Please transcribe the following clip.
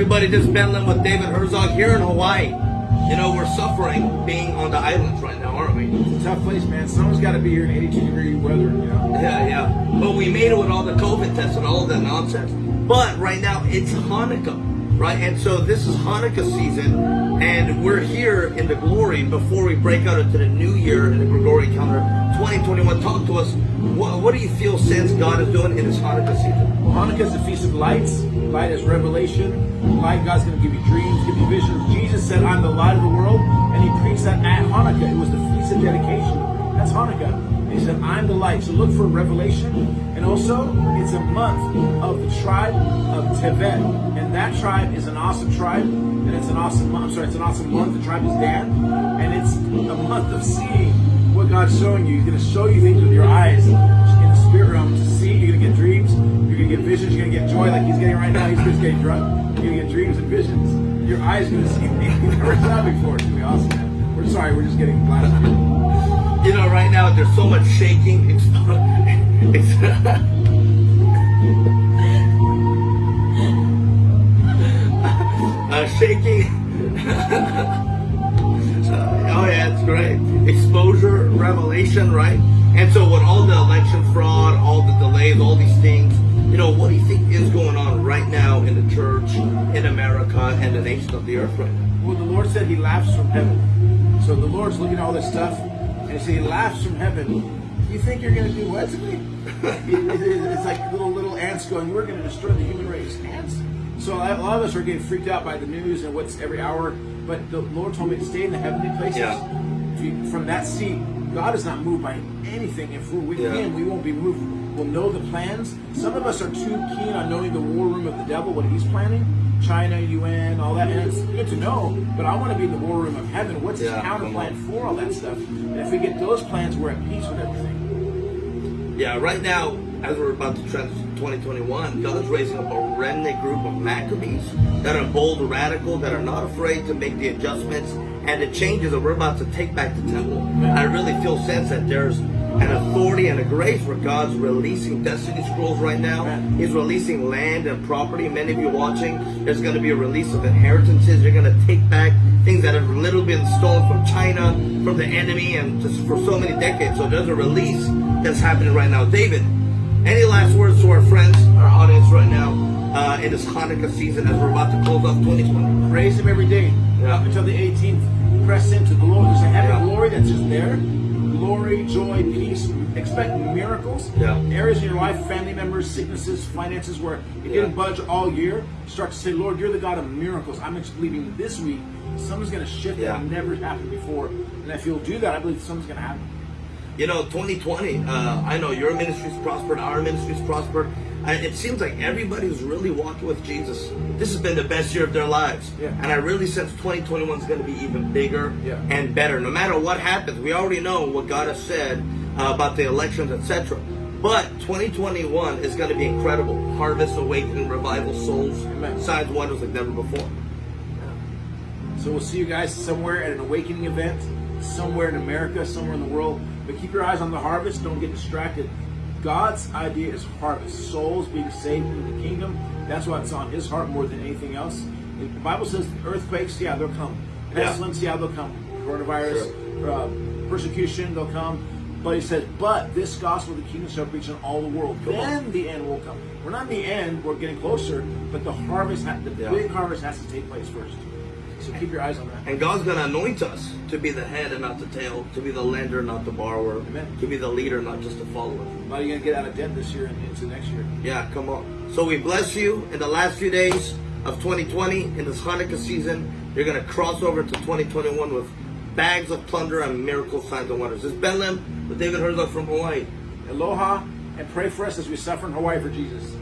everybody, this is Ben Lim with David Herzog here in Hawaii. You know, we're suffering being on the islands right now, aren't we? It's a tough place, man. Someone's got to be here in 82 degree weather, you know. Yeah, yeah. But we made it with all the COVID tests and all that nonsense. But right now, it's Hanukkah, right? And so this is Hanukkah season, and we're here in the glory before we break out into the new year in the Gregorian calendar 2021. Talk to us. What, what do you feel sense God is doing in this Hanukkah season? Well, Hanukkah is the Feast of Lights. Light is revelation. Light, God's going to give you dreams, give you visions. Jesus said, I'm the light of the world. And he preached that at Hanukkah. It was the Feast of Dedication. That's Hanukkah. He said, I'm the light. So look for revelation. And also, it's a month of the tribe of Tevet. And that tribe is an awesome tribe. And it's an awesome month. I'm sorry, it's an awesome month. The tribe is Dan. And it's a month of seeing what God's showing you. He's going to show you things with your eyes in the spirit realm to see. You're going to get dreams. You're going to get visions. You're going to get joy like he's getting right now. He's just getting drunk. You're going to get dreams and visions. Your eyes are going to see things you've never saw before. It's going to be awesome, man. We're sorry. We're just getting blasted. There's so much shaking. It's, it's uh, shaking. oh yeah, it's great. Exposure, revelation, right? And so with all the election fraud, all the delays, all these things, you know, what do you think is going on right now in the church, in America, and the nation of the earth right now? Well, the Lord said he laughs from heaven. So the Lord's looking at all this stuff, and he he laughs from heaven. You think you're going to do what to me? it's like little little ants going, we're going to destroy the human race. Ants? So a lot of us are getting freaked out by the news and what's every hour. But the Lord told me to stay in the heavenly places. Yeah. You, from that seat, God is not moved by anything. If we're with Yeah. Him, we won't be moved. We'll know the plans. Some of us are too keen on knowing the war room of the devil, what he's planning. China, UN, all that. And it's good to know, but I want to be in the war room of heaven. What's his Yeah, counter come plan for all that stuff? And if we get those plans, we're at peace with everything. Yeah, right now, as we're about to transition to 2021, God's raising up a remnant group of Maccabees that are bold, radical, that are not afraid to make the adjustments and the changes that we're about to take back the temple. I really feel sense that there's an authority and a grace where God's releasing destiny scrolls right now. He's releasing land and property. Many of you watching, there's going to be a release of inheritances. You're going to take back things that have literally been stolen from China, from the enemy, and just for so many decades. So there's a release that's happening right now. David, any last words to our friends, our audience right now, uh, in this Hanukkah season as we're about to close off 2020? Praise Him every day Yeah. up until the 18th. Press into glory. There's a heaven Yeah. glory that's just there. Glory, joy, peace. Expect miracles. Yeah. Areas in your life, family members, sicknesses, finances, where it didn't budge all year. Start to say, Lord, you're the God of miracles. I'm just believing this week something's going to shift Yeah. that never happened before. And if you'll do that, I believe something's going to happen. You know, 2020, uh, I know your ministry's prospered, our ministry's prospered. I, it seems like everybody's really walking with Jesus. This has been the best year of their lives. Yeah. And I really sense 2021 is going to be even bigger Yeah. and better. No matter what happens, we already know what God has said uh, about the elections, etc. But 2021 is going to be incredible. Harvest, awakening, revival, souls, Amen. signs, wonders like never before. So we'll see you guys somewhere at an awakening event, somewhere in America, somewhere in the world. But keep your eyes on the harvest. Don't get distracted. God's idea is harvest, souls being saved in the kingdom. That's why it's on His heart more than anything else. The Bible says earthquakes, yeah, they'll come. Pestilence, yeah, they'll come. Coronavirus, uh, persecution, they'll come. But He says, but this gospel of the kingdom shall reach in all the world. Come on. then the end will come. We're not in the end. We're getting closer. But the harvest, ha- the Yeah. big harvest, has to take place first. So keep your eyes on that. And God's going to anoint us to be the head and not the tail, to be the lender, not the borrower, Amen. to be the leader, not just the follower. How are you going to get out of debt this year and into next year? Yeah, come on. So we bless you in the last few days of 2020 in this Hanukkah season. You're going to cross over to 2021 with bags of plunder and miracle signs and wonders. This is Ben Lim with David Herzog from Hawaii. Aloha and pray for us as we suffer in Hawaii for Jesus.